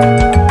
you